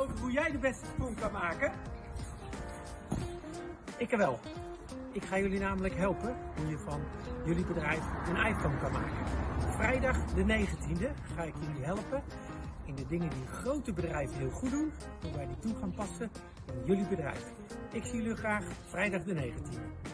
over hoe jij de beste sprong kan maken? Ik wel. Ik ga jullie namelijk helpen hoe je van jullie bedrijf een iPhone kan maken. Vrijdag de 19e ga ik jullie helpen in de dingen die grote bedrijven heel goed doen, hoe wij die toe gaan passen in jullie bedrijf. Ik zie jullie graag vrijdag de 19e.